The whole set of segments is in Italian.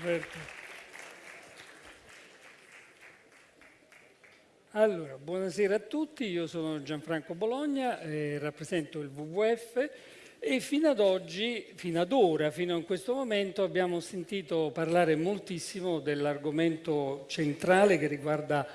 Alberto. Allora, buonasera a tutti, io sono Gianfranco Bologna, eh, rappresento il WWF e fino ad oggi, fino ad ora, fino a questo momento abbiamo sentito parlare moltissimo dell'argomento centrale che riguarda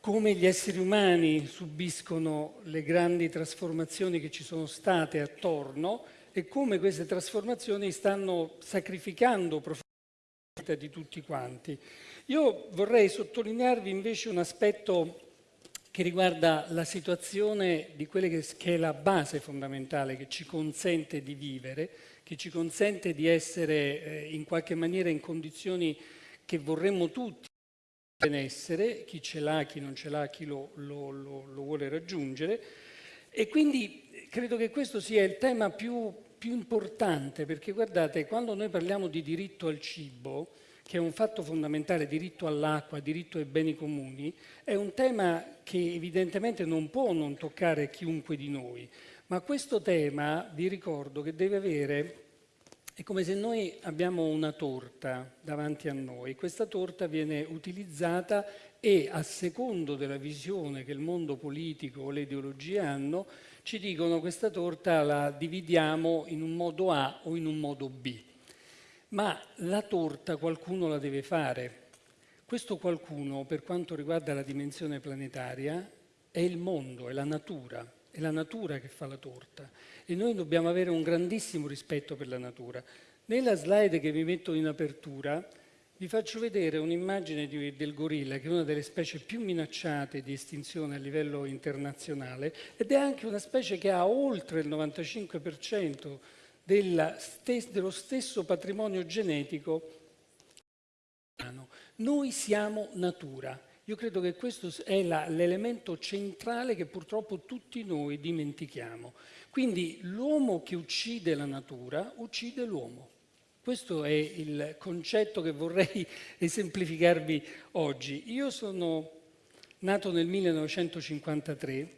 come gli esseri umani subiscono le grandi trasformazioni che ci sono state attorno e come queste trasformazioni stanno sacrificando profondamente vita di tutti quanti. Io vorrei sottolinearvi invece un aspetto che riguarda la situazione di quella che è la base fondamentale che ci consente di vivere, che ci consente di essere eh, in qualche maniera in condizioni che vorremmo tutti benessere, chi ce l'ha, chi non ce l'ha, chi lo, lo, lo, lo vuole raggiungere. E quindi credo che questo sia il tema più, più importante, perché guardate, quando noi parliamo di diritto al cibo, che è un fatto fondamentale, diritto all'acqua, diritto ai beni comuni, è un tema che evidentemente non può non toccare chiunque di noi, ma questo tema, vi ricordo, che deve avere è come se noi abbiamo una torta davanti a noi, questa torta viene utilizzata e a secondo della visione che il mondo politico o le ideologie hanno, ci dicono questa torta la dividiamo in un modo A o in un modo B. Ma la torta qualcuno la deve fare. Questo qualcuno, per quanto riguarda la dimensione planetaria, è il mondo, è la natura, è la natura che fa la torta e noi dobbiamo avere un grandissimo rispetto per la natura. Nella slide che vi metto in apertura vi faccio vedere un'immagine del gorilla, che è una delle specie più minacciate di estinzione a livello internazionale ed è anche una specie che ha oltre il 95% stes dello stesso patrimonio genetico. Noi siamo natura. Io credo che questo è l'elemento centrale che purtroppo tutti noi dimentichiamo. Quindi l'uomo che uccide la natura uccide l'uomo. Questo è il concetto che vorrei esemplificarvi oggi. Io sono nato nel 1953.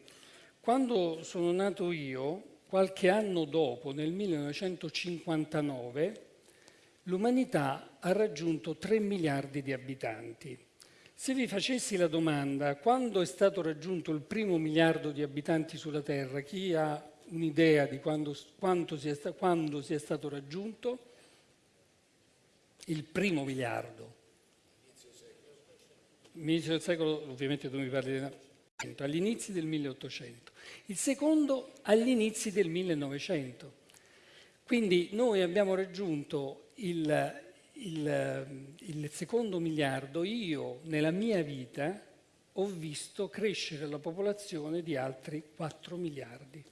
Quando sono nato io, qualche anno dopo, nel 1959, l'umanità ha raggiunto 3 miliardi di abitanti. Se vi facessi la domanda quando è stato raggiunto il primo miliardo di abitanti sulla Terra, chi ha un'idea di quando, sia, quando sia stato raggiunto? Il primo miliardo. Inizio del secolo, ovviamente tu mi parli del agli inizi del 1800, il secondo agli inizi del 1900. Quindi noi abbiamo raggiunto il, il, il secondo miliardo, io nella mia vita ho visto crescere la popolazione di altri 4 miliardi.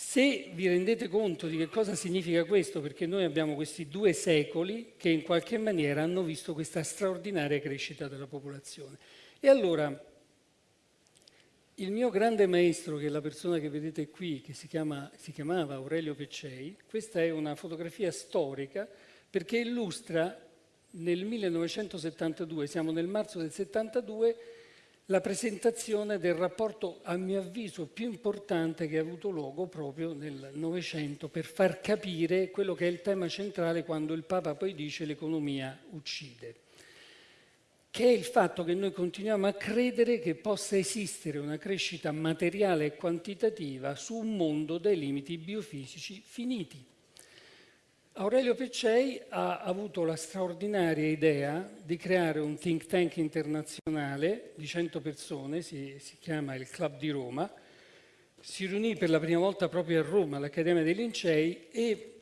Se vi rendete conto di che cosa significa questo, perché noi abbiamo questi due secoli che in qualche maniera hanno visto questa straordinaria crescita della popolazione. E allora, il mio grande maestro, che è la persona che vedete qui, che si, chiama, si chiamava Aurelio Peccei, questa è una fotografia storica perché illustra nel 1972, siamo nel marzo del 72, la presentazione del rapporto, a mio avviso, più importante che ha avuto luogo proprio nel Novecento per far capire quello che è il tema centrale quando il Papa poi dice l'economia uccide, che è il fatto che noi continuiamo a credere che possa esistere una crescita materiale e quantitativa su un mondo dai limiti biofisici finiti. Aurelio Peccei ha avuto la straordinaria idea di creare un think tank internazionale di 100 persone, si, si, chiama il Club di Roma, si riunì per la prima volta proprio a Roma, all'Accademia dei Lincei, e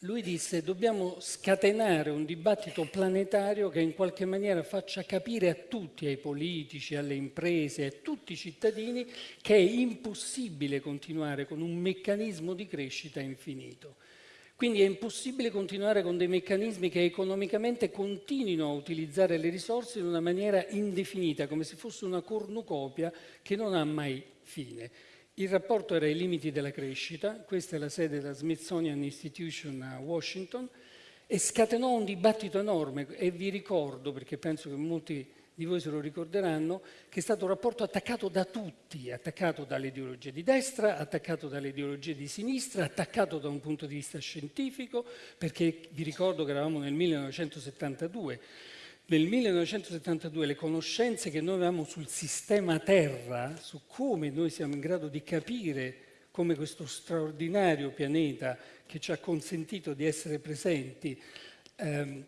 lui disse dobbiamo scatenare un dibattito planetario che in qualche maniera faccia capire a tutti, ai politici, alle imprese, a tutti i cittadini, che è impossibile continuare con un meccanismo di crescita infinito quindi è impossibile continuare con dei meccanismi che economicamente continuino a utilizzare le risorse in una maniera indefinita, come se fosse una cornucopia che non ha mai fine. Il rapporto era ai limiti della crescita, questa è la sede della Smithsonian Institution a Washington, e scatenò un dibattito enorme e vi ricordo, perché penso che molti di voi se lo ricorderanno, che è stato un rapporto attaccato da tutti, attaccato dalle ideologie di destra, attaccato dalle ideologie di sinistra, attaccato da un punto di vista scientifico, perché vi ricordo che eravamo nel 1972. Nel 1972 le conoscenze che noi avevamo sul sistema Terra, su come noi siamo in grado di capire come questo straordinario pianeta che ci ha consentito di essere presenti ehm,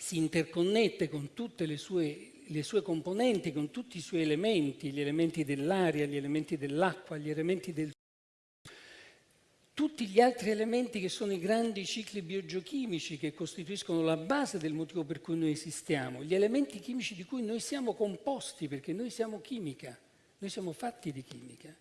si interconnette con tutte le sue le sue componenti, con tutti i suoi elementi, gli elementi dell'aria, gli elementi dell'acqua, gli elementi del tutti gli altri elementi che sono i grandi cicli biogeochimici che costituiscono la base del motivo per cui noi esistiamo, gli elementi chimici di cui noi siamo composti, perché noi siamo chimica, noi siamo fatti di chimica,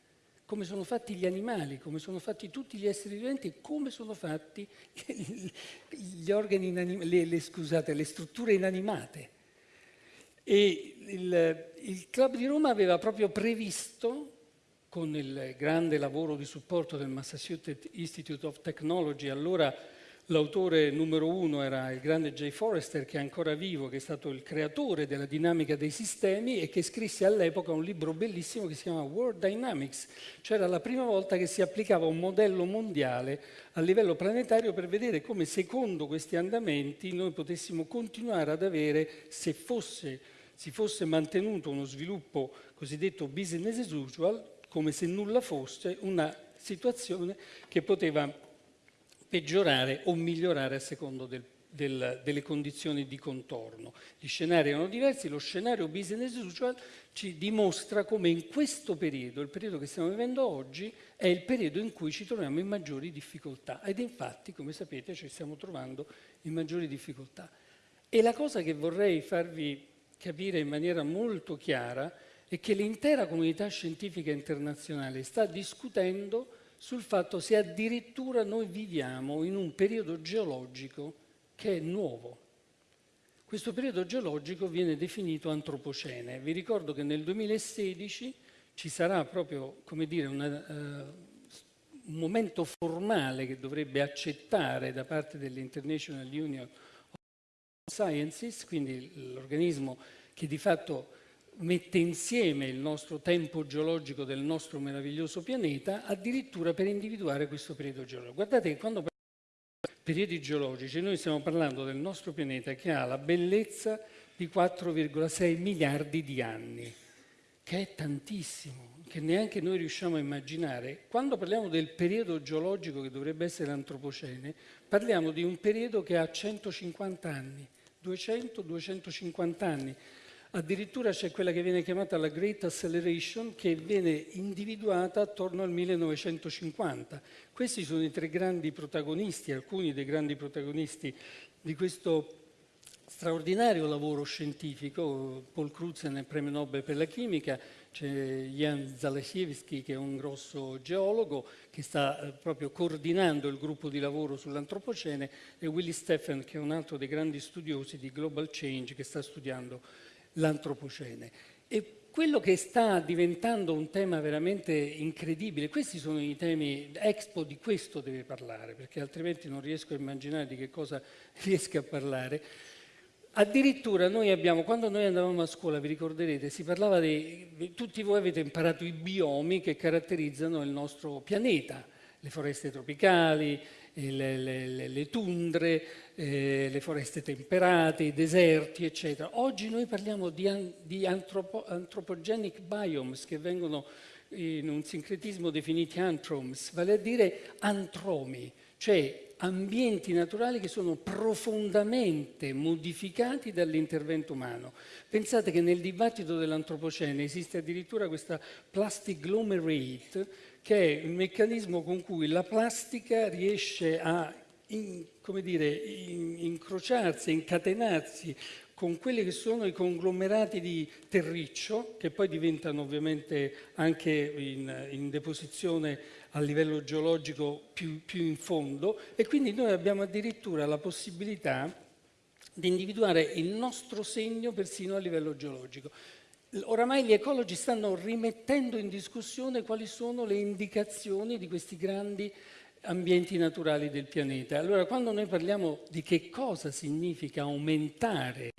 come sono fatti gli animali, come sono fatti tutti gli esseri viventi come sono fatti gli organi le, le, scusate, le strutture inanimate. E il, il Club di Roma aveva proprio previsto, con il grande lavoro di supporto del Massachusetts Institute of Technology, allora l'autore numero uno era il grande Jay Forrester, che è ancora vivo, che è stato il creatore della dinamica dei sistemi e che scrisse all'epoca un libro bellissimo che si chiama World Dynamics. Cioè era la prima volta che si applicava un modello mondiale a livello planetario per vedere come secondo questi andamenti noi potessimo continuare ad avere, se fosse si fosse mantenuto uno sviluppo cosiddetto business as usual, come se nulla fosse, una situazione che poteva peggiorare o migliorare a secondo del, del, delle condizioni di contorno. Gli scenari erano diversi, lo scenario business as usual ci dimostra come in questo periodo, il periodo che stiamo vivendo oggi, è il periodo in cui ci troviamo in maggiori difficoltà ed infatti, come sapete, ci stiamo trovando in maggiori difficoltà. E la cosa che vorrei farvi capire in maniera molto chiara è che l'intera comunità scientifica internazionale sta discutendo sul fatto se addirittura noi viviamo in un periodo geologico che è nuovo. Questo periodo geologico viene definito antropocene. Vi ricordo che nel 2016 ci sarà proprio, come dire, una, uh, un momento formale che dovrebbe accettare da parte dell'International Union Sciences, quindi l'organismo che di fatto mette insieme il nostro tempo geologico del nostro meraviglioso pianeta, addirittura per individuare questo periodo geologico. Guardate che quando parliamo di periodi geologici, noi stiamo parlando del nostro pianeta che ha la bellezza di 4,6 miliardi di anni, che è tantissimo, che neanche noi riusciamo a immaginare. Quando parliamo del periodo geologico che dovrebbe essere l'antropocene, parliamo di un periodo che ha 150 anni 200-250 anni. Addirittura c'è quella che viene chiamata la Great Acceleration che viene individuata attorno al 1950. Questi sono i tre grandi protagonisti, alcuni dei grandi protagonisti di questo straordinario lavoro scientifico. Paul Crutzen è premio Nobel per la chimica, c'è Jan Zalesiewski che è un grosso geologo che sta eh, proprio coordinando il gruppo di lavoro sull'antropocene e Willy Steffen che è un altro dei grandi studiosi di Global Change che sta studiando l'antropocene. E quello che sta diventando un tema veramente incredibile, questi sono i temi, Expo di questo deve parlare, perché altrimenti non riesco a immaginare di che cosa riesca a parlare, Addirittura noi abbiamo, quando noi andavamo a scuola, vi ricorderete, si parlava di, tutti voi avete imparato i biomi che caratterizzano il nostro pianeta, le foreste tropicali, eh, le, le, le tundre, eh, le foreste temperate, i deserti, eccetera. Oggi noi parliamo di, di antropo, anthropogenic biomes che vengono in un sincretismo definiti antroms, vale a dire antromi, cioè ambienti naturali che sono profondamente modificati dall'intervento umano. Pensate che nel dibattito dell'antropocene esiste addirittura questa plastic glomerate, che è un meccanismo con cui la plastica riesce a in, dire, in, incrociarsi, incatenarsi con quelli che sono i conglomerati di terriccio, che poi diventano ovviamente anche in, in deposizione a livello geologico più, più in fondo e quindi noi abbiamo addirittura la possibilità di individuare il nostro segno persino a livello geologico. Oramai gli ecologi stanno rimettendo in discussione quali sono le indicazioni di questi grandi ambienti naturali del pianeta. Allora, quando noi parliamo di che cosa significa aumentare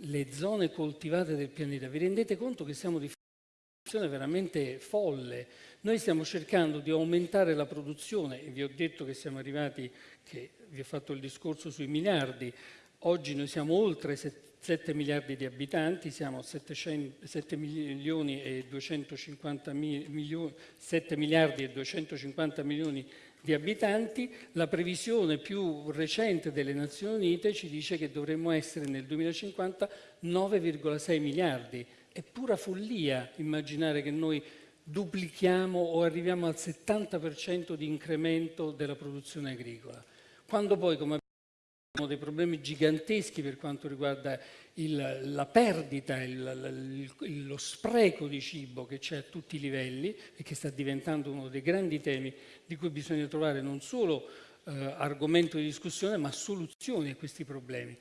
le zone coltivate del pianeta, vi rendete conto che siamo di fronte a una veramente folle. Noi stiamo cercando di aumentare la produzione e vi ho detto che siamo arrivati, che vi ho fatto il discorso sui miliardi, oggi noi siamo oltre 7 miliardi di abitanti, siamo 700, 7 milioni e 250 milioni, 7 miliardi e 250 milioni di di abitanti, la previsione più recente delle Nazioni Unite ci dice che dovremmo essere nel 2050 9,6 miliardi. È pura follia immaginare che noi duplichiamo o arriviamo al 70% di incremento della produzione agricola. Quando poi, come abbiamo dei problemi giganteschi per quanto riguarda il, la perdita, il, il, lo spreco di cibo che c'è a tutti i livelli e che sta diventando uno dei grandi temi di cui bisogna trovare non solo eh, argomento di discussione ma soluzioni a questi problemi.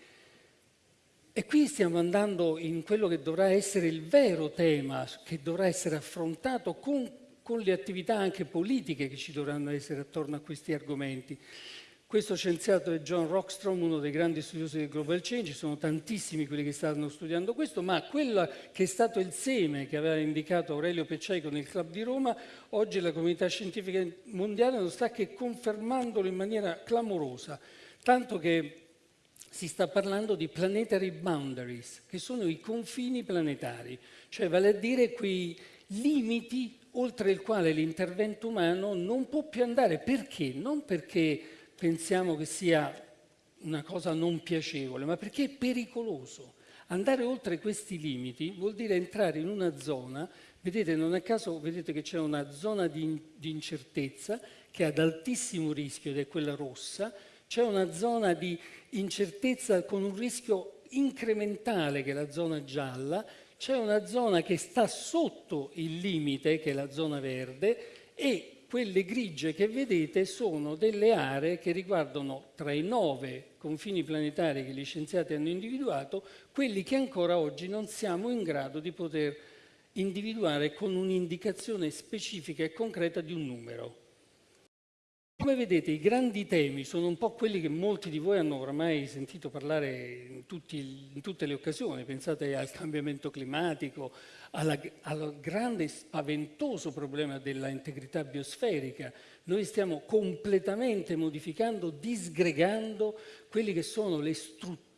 E qui stiamo andando in quello che dovrà essere il vero tema che dovrà essere affrontato con, con le attività anche politiche che ci dovranno essere attorno a questi argomenti. Questo scienziato è John Rockstrom, uno dei grandi studiosi del Global Change, sono tantissimi quelli che stanno studiando questo, ma quello che è stato il seme che aveva indicato Aurelio Peccei nel Club di Roma, oggi la comunità scientifica mondiale non sta che confermandolo in maniera clamorosa, tanto che si sta parlando di planetary boundaries, che sono i confini planetari, cioè vale a dire quei limiti oltre il quale l'intervento umano non può più andare. Perché? Non perché pensiamo che sia una cosa non piacevole, ma perché è pericoloso. Andare oltre questi limiti vuol dire entrare in una zona, vedete, non a caso vedete che c'è una zona di, di incertezza che è ad altissimo rischio ed è quella rossa, c'è una zona di incertezza con un rischio incrementale che è la zona gialla, c'è una zona che sta sotto il limite che è la zona verde e quelle grigie che vedete sono delle aree che riguardano tra i nove confini planetari che gli scienziati hanno individuato, quelli che ancora oggi non siamo in grado di poter individuare con un'indicazione specifica e concreta di un numero. Come vedete i grandi temi sono un po' quelli che molti di voi hanno oramai sentito parlare in, tutti, in tutte le occasioni, pensate al cambiamento climatico, alla, al grande spaventoso problema della integrità biosferica. Noi stiamo completamente modificando, disgregando quelli che sono le strutture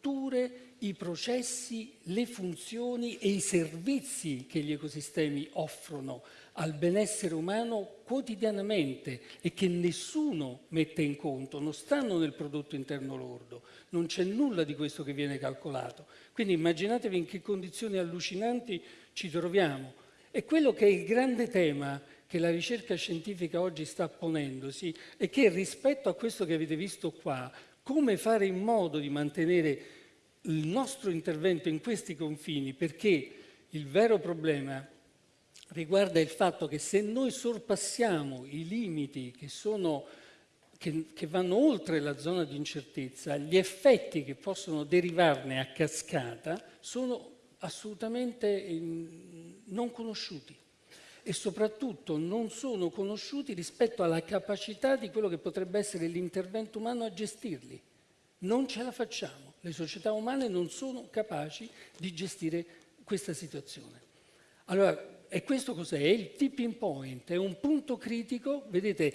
i processi, le funzioni e i servizi che gli ecosistemi offrono al benessere umano quotidianamente e che nessuno mette in conto, non stanno nel prodotto interno lordo, non c'è nulla di questo che viene calcolato. Quindi immaginatevi in che condizioni allucinanti ci troviamo. E quello che è il grande tema che la ricerca scientifica oggi sta ponendosi è che rispetto a questo che avete visto qua, come fare in modo di mantenere il nostro intervento in questi confini, perché il vero problema riguarda il fatto che se noi sorpassiamo i limiti che, sono, che, che vanno oltre la zona di incertezza, gli effetti che possono derivarne a cascata sono assolutamente non conosciuti e soprattutto non sono conosciuti rispetto alla capacità di quello che potrebbe essere l'intervento umano a gestirli. Non ce la facciamo, le società umane non sono capaci di gestire questa situazione. Allora, e questo cos'è? È il tipping point, è un punto critico, vedete,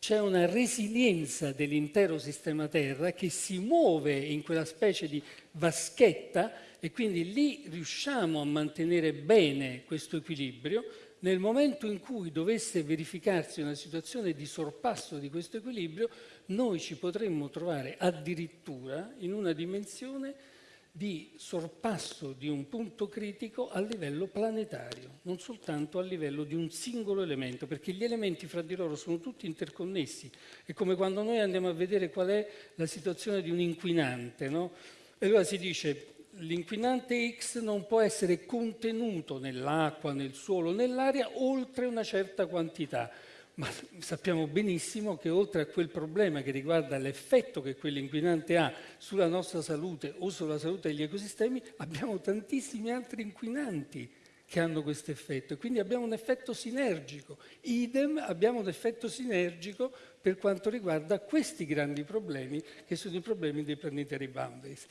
c'è una resilienza dell'intero sistema Terra che si muove in quella specie di vaschetta e quindi lì riusciamo a mantenere bene questo equilibrio. Nel momento in cui dovesse verificarsi una situazione di sorpasso di questo equilibrio, noi ci potremmo trovare addirittura in una dimensione di sorpasso di un punto critico a livello planetario, non soltanto a livello di un singolo elemento, perché gli elementi fra di loro sono tutti interconnessi. È come quando noi andiamo a vedere qual è la situazione di un inquinante, no? E allora si dice l'inquinante X non può essere contenuto nell'acqua, nel suolo, nell'aria oltre una certa quantità ma sappiamo benissimo che oltre a quel problema che riguarda l'effetto che quell'inquinante ha sulla nostra salute o sulla salute degli ecosistemi, abbiamo tantissimi altri inquinanti che hanno questo effetto quindi abbiamo un effetto sinergico. Idem abbiamo un effetto sinergico per quanto riguarda questi grandi problemi che sono i problemi dei planetary boundaries.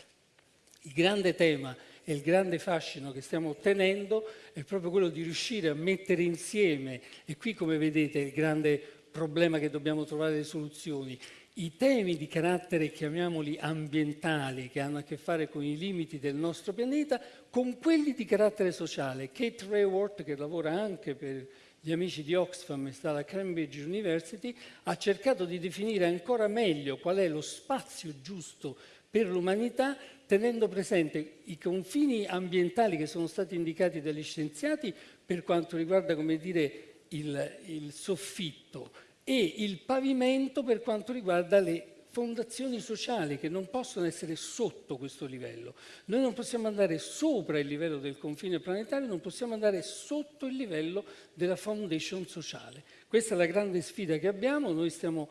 Il grande tema e il grande fascino che stiamo ottenendo è proprio quello di riuscire a mettere insieme, e qui come vedete il grande problema che dobbiamo trovare le soluzioni, i temi di carattere, chiamiamoli ambientali, che hanno a che fare con i limiti del nostro pianeta, con quelli di carattere sociale. Kate Raworth, che lavora anche per gli amici di Oxfam e sta alla Cambridge University, ha cercato di definire ancora meglio qual è lo spazio giusto per l'umanità, tenendo presente i confini ambientali che sono stati indicati dagli scienziati per quanto riguarda, come dire, il, il soffitto, e il pavimento per quanto riguarda le fondazioni sociali che non possono essere sotto questo livello. Noi non possiamo andare sopra il livello del confine planetario, non possiamo andare sotto il livello della foundation sociale. Questa è la grande sfida che abbiamo, noi stiamo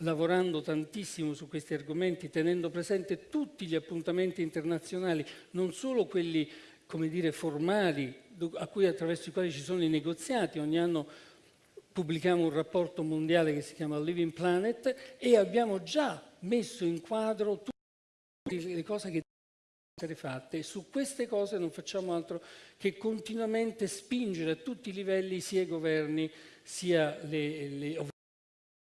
lavorando tantissimo su questi argomenti, tenendo presente tutti gli appuntamenti internazionali, non solo quelli come dire, formali, a cui attraverso i quali ci sono i negoziati, ogni anno pubblichiamo un rapporto mondiale che si chiama Living Planet e abbiamo già messo in quadro tutte le cose che devono essere fatte. E su queste cose non facciamo altro che continuamente spingere a tutti i livelli sia i governi sia le, le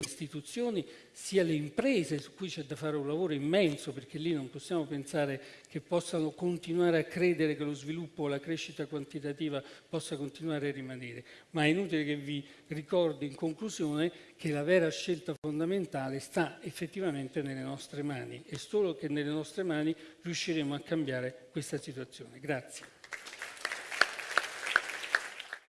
istituzioni sia le imprese su cui c'è da fare un lavoro immenso perché lì non possiamo pensare che possano continuare a credere che lo sviluppo o la crescita quantitativa possa continuare a rimanere, ma è inutile che vi ricordi in conclusione che la vera scelta fondamentale sta effettivamente nelle nostre mani e solo che nelle nostre mani riusciremo a cambiare questa situazione. Grazie.